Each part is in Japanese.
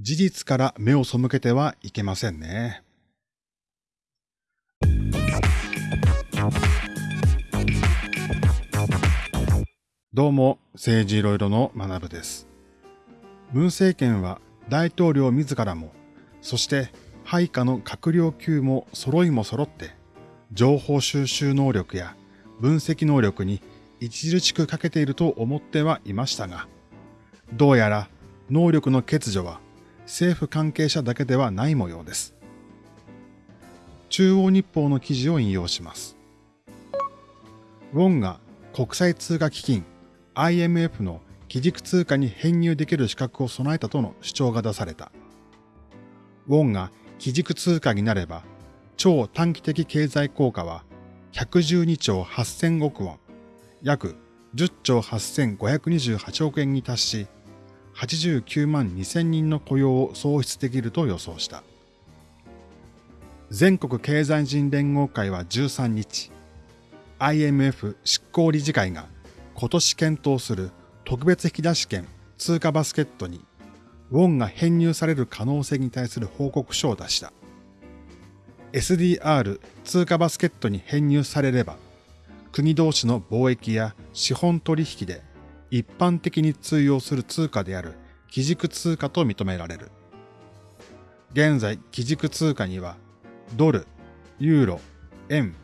事実から目を背けてはいけませんね。どうも、政治いろいろの学部です。文政権は大統領自らも、そして配下の閣僚級も揃いも揃って、情報収集能力や分析能力に著しく欠けていると思ってはいましたが、どうやら能力の欠如は政府関係者だけではない模様です。中央日報の記事を引用します。ウォンが国際通貨基金 IMF の基軸通貨に編入できる資格を備えたとの主張が出された。ウォンが基軸通貨になれば、超短期的経済効果は112兆8000億ウォン、約10兆8528億円に達し、89万2000人の雇用を創出できると予想した。全国経済人連合会は13日、IMF 執行理事会が今年検討する特別引き出し権通貨バスケットにウォンが編入される可能性に対する報告書を出した。SDR 通貨バスケットに編入されれば、国同士の貿易や資本取引で一般的に通用する通貨である基軸通貨と認められる。現在、基軸通貨には、ドル、ユーロ、円、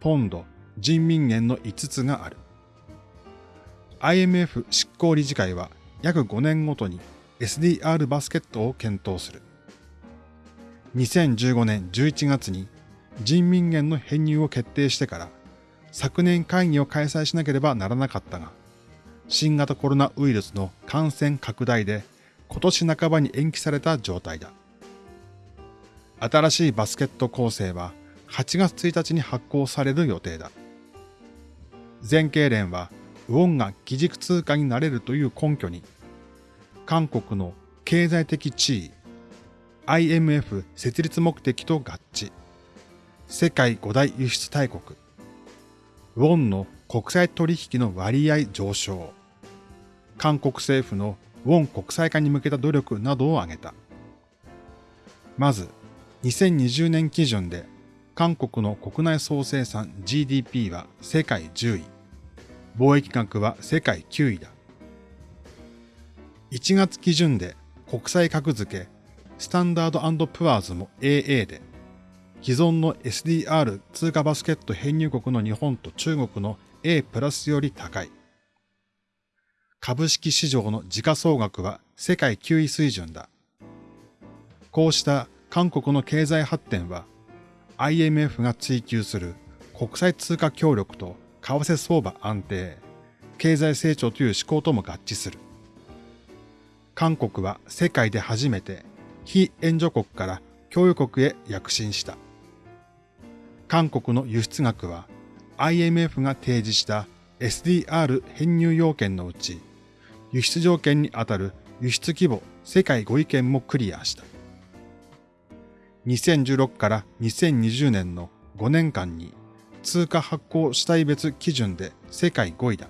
ポンド、人民元の5つがある。IMF 執行理事会は約5年ごとに SDR バスケットを検討する。2015年11月に人民元の編入を決定してから昨年会議を開催しなければならなかったが、新型コロナウイルスの感染拡大で今年半ばに延期された状態だ。新しいバスケット構成は8月1日に発行される予定だ。全経連はウォンが基軸通貨になれるという根拠に、韓国の経済的地位、IMF 設立目的と合致、世界五大輸出大国、ウォンの国際取引の割合上昇、韓国政府のウォン国際化に向けた努力などを挙げた。まず、2020年基準で韓国の国内総生産 GDP は世界10位、貿易額は世界9位だ。1月基準で国際格付け、スタンダードプアーズも AA で、既存の SDR 通貨バスケット編入国の日本と中国の A プラスより高い。株式市場の時価総額は世界9位水準だ。こうした韓国の経済発展は IMF が追求する国際通貨協力と為替相場安定、経済成長という思考とも合致する。韓国は世界で初めて非援助国から供与国へ躍進した。韓国の輸出額は IMF が提示した SDR 編入要件のうち、輸出条件にあたる輸出規模世界5位権もクリアした。2016から2020年の5年間に通貨発行主体別基準で世界5位だ。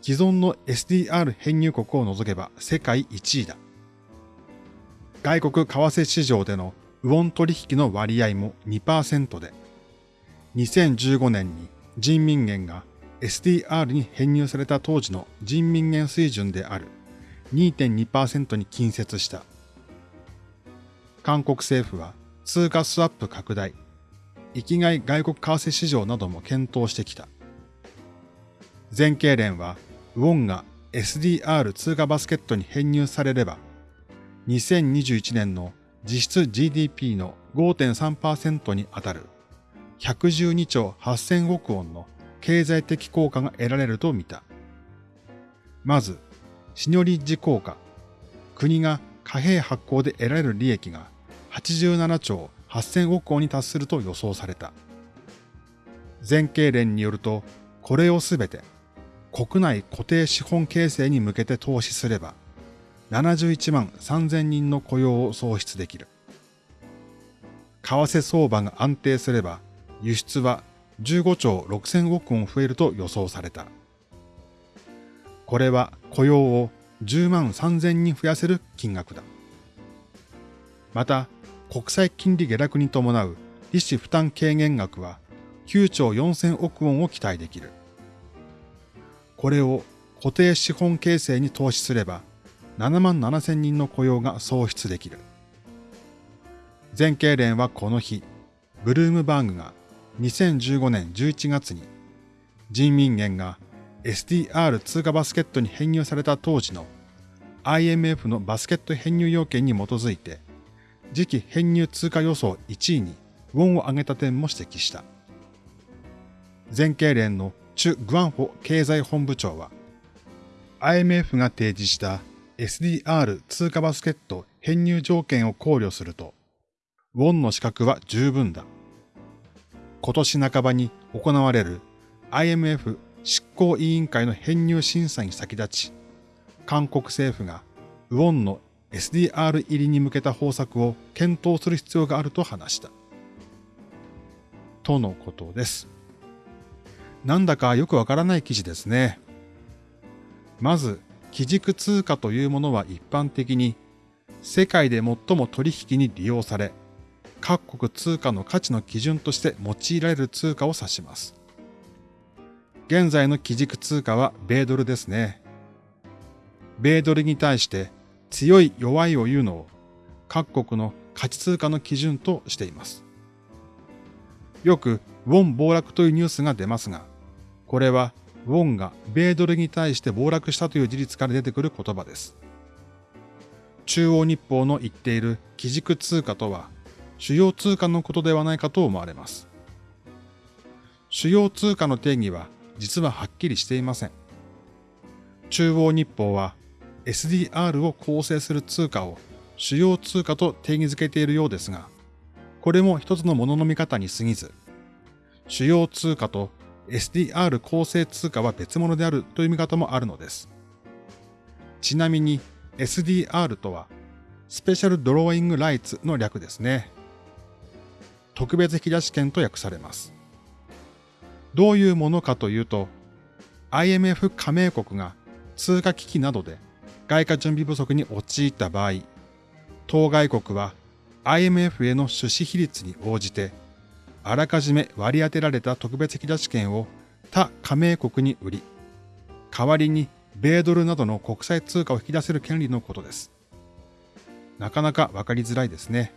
既存の SDR 編入国を除けば世界1位だ。外国為替市場でのウォン取引の割合も2%で、2015年に人民元が SDR に編入された当時の人民元水準である2.2%に近接した。韓国政府は通貨スワップ拡大、域外外国為替市場なども検討してきた。全経連は、ウォンが SDR 通貨バスケットに編入されれば、2021年の実質 GDP の5.3%にあたる112兆8000億ウォンの経済的効果が得られると見た。まず、シニョリッジ効果。国が貨幣発行で得られる利益が87兆8000億ウォンに達すると予想された。全経連によると、これをすべて国内固定資本形成に向けて投資すれば、71万3000人の雇用を創出できる。為替相場が安定すれば、輸出は15兆6000億ウォン増えると予想された。これは雇用を10万3000人増やせる金額だ。また、国際金利下落に伴う利子負担軽減額は9兆4000億ウォンを期待できる。これを固定資本形成に投資すれば7万7000人の雇用が創出できる。全経連はこの日、ブルームバーグが2015年11月に人民元が SDR 通貨バスケットに編入された当時の IMF のバスケット編入要件に基づいて次期編入通貨予想1位にウォンを上げた点も指摘した。全経連のチュ・グアンホ経済本部長は IMF が提示した SDR 通貨バスケット編入条件を考慮するとウォンの資格は十分だ。今年半ばに行われる IMF 執行委員会の編入審査に先立ち、韓国政府がウォンの SDR 入りに向けた方策を検討する必要があると話した。とのことです。なんだかよくわからない記事ですね。まず、基軸通貨というものは一般的に世界で最も取引に利用され、各国通貨の価値の基準として用いられる通貨を指します。現在の基軸通貨は米ドルですね。米ドルに対して強い弱いを言うのを各国の価値通貨の基準としています。よくウォン暴落というニュースが出ますが、これはウォンが米ドルに対して暴落したという事実から出てくる言葉です。中央日報の言っている基軸通貨とは主要通貨のことではないかと思われます。主要通貨の定義は実ははっきりしていません。中央日報は SDR を構成する通貨を主要通貨と定義づけているようですが、これも一つのものの見方に過ぎず、主要通貨と SDR 構成通貨は別物であるという見方もあるのです。ちなみに SDR とはスペシャルドローイングライツの略ですね。特別引き出し権と訳されます。どういうものかというと、IMF 加盟国が通貨危機などで外貨準備不足に陥った場合、当該国は IMF への出資比率に応じて、あらかじめ割り当てられた特別引き出し権を他加盟国に売り、代わりに米ドルなどの国際通貨を引き出せる権利のことです。なかなかわかりづらいですね。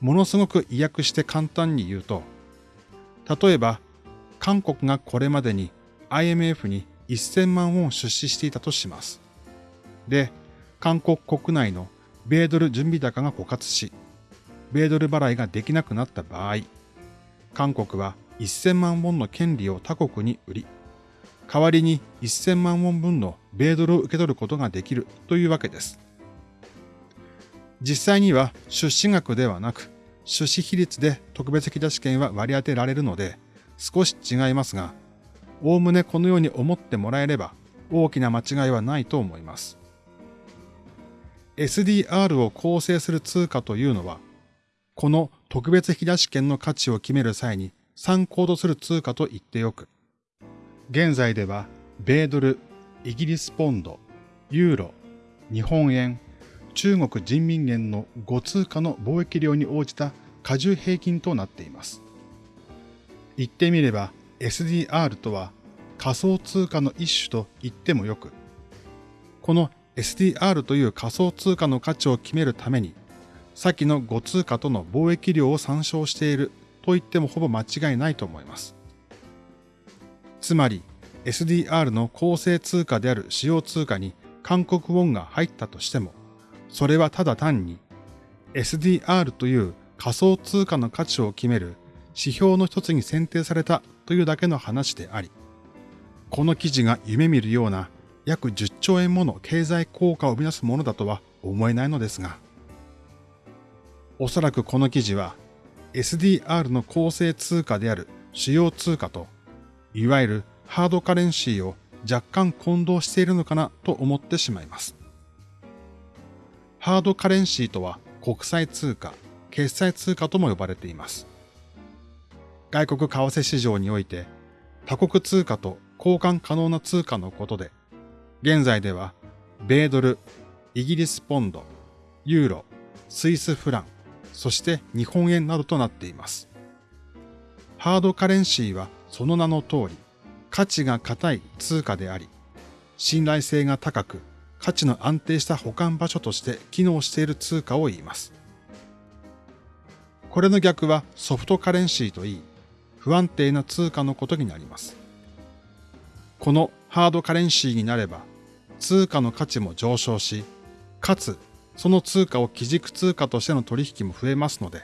ものすごく意訳して簡単に言うと、例えば、韓国がこれまでに IMF に1000万ウォン出資していたとします。で、韓国国内の米ドル準備高が枯渇し、米ドル払いができなくなった場合、韓国は1000万ウォンの権利を他国に売り、代わりに1000万ウォン分の米ドルを受け取ることができるというわけです。実際には出資額ではなく、出資比率で特別引出し権は割り当てられるので、少し違いますが、おおむねこのように思ってもらえれば、大きな間違いはないと思います。SDR を構成する通貨というのは、この特別引出し権の価値を決める際に参考とする通貨と言ってよく、現在では、米ドル、イギリスポンド、ユーロ、日本円、中国人民元の5通貨の貿易量に応じた過重平均となっています。言ってみれば SDR とは仮想通貨の一種と言ってもよく、この SDR という仮想通貨の価値を決めるために、先の5通貨との貿易量を参照していると言ってもほぼ間違いないと思います。つまり SDR の構成通貨である使用通貨に韓国ウォンが入ったとしても、それはただ単に SDR という仮想通貨の価値を決める指標の一つに選定されたというだけの話であり、この記事が夢見るような約10兆円もの経済効果を生み出すものだとは思えないのですが、おそらくこの記事は SDR の構成通貨である主要通貨と、いわゆるハードカレンシーを若干混同しているのかなと思ってしまいます。ハードカレンシーとは国際通貨、決済通貨とも呼ばれています。外国為替市場において他国通貨と交換可能な通貨のことで、現在では米ドル、イギリスポンド、ユーロ、スイスフラン、そして日本円などとなっています。ハードカレンシーはその名の通り、価値が高い通貨であり、信頼性が高く、価値の安定した保管場所として機能している通貨を言います。これの逆はソフトカレンシーといい、不安定な通貨のことになります。このハードカレンシーになれば、通貨の価値も上昇し、かつその通貨を基軸通貨としての取引も増えますので、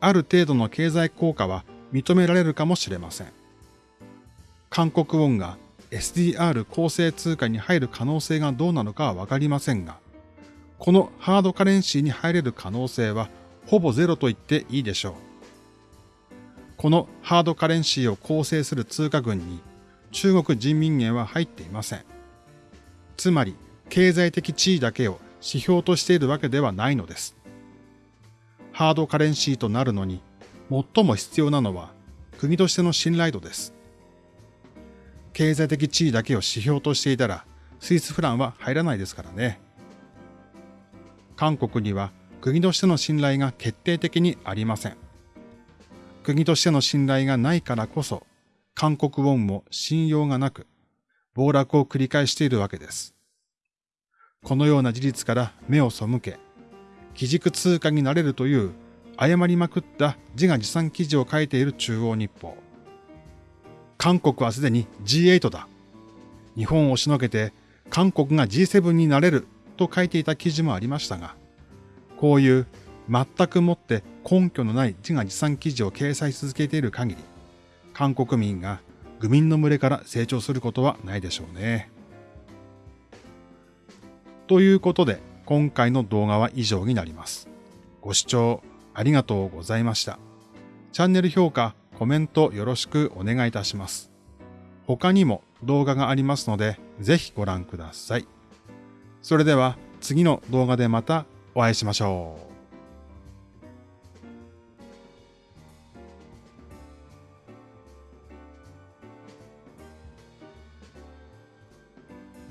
ある程度の経済効果は認められるかもしれません。韓国ウォンが SDR 構成通貨に入る可能性がどうなのかはわかりませんが、このハードカレンシーに入れる可能性はほぼゼロと言っていいでしょう。このハードカレンシーを構成する通貨群に中国人民元は入っていません。つまり経済的地位だけを指標としているわけではないのです。ハードカレンシーとなるのに最も必要なのは国としての信頼度です。経済的地位だけを指標としていたら、スイスフランは入らないですからね。韓国には国としての信頼が決定的にありません。国としての信頼がないからこそ、韓国ウォンも信用がなく、暴落を繰り返しているわけです。このような事実から目を背け、基軸通貨になれるという誤りまくった自画自賛記事を書いている中央日報。韓国はすでに G8 だ。日本を押しのけて韓国が G7 になれると書いていた記事もありましたが、こういう全くもって根拠のない自画自賛記事を掲載し続けている限り、韓国民が愚民の群れから成長することはないでしょうね。ということで、今回の動画は以上になります。ご視聴ありがとうございました。チャンネル評価、コメントよろしくお願いいたします。他にも動画がありますので、ぜひご覧ください。それでは次の動画でまたお会いしましょう。